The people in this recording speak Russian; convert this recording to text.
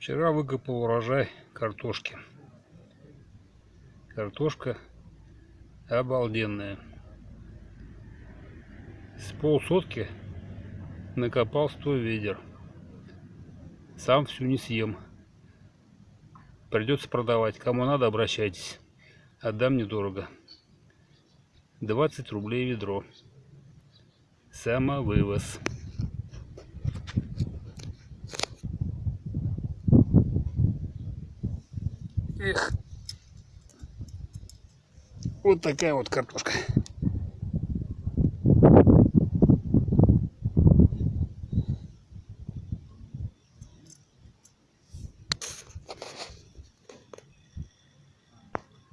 Вчера выкопал урожай картошки. Картошка обалденная. С полсотки накопал 100 ведер. Сам всю не съем. Придется продавать. Кому надо, обращайтесь. Отдам недорого. 20 рублей ведро. Самовывоз. Эх. Вот такая вот картошка.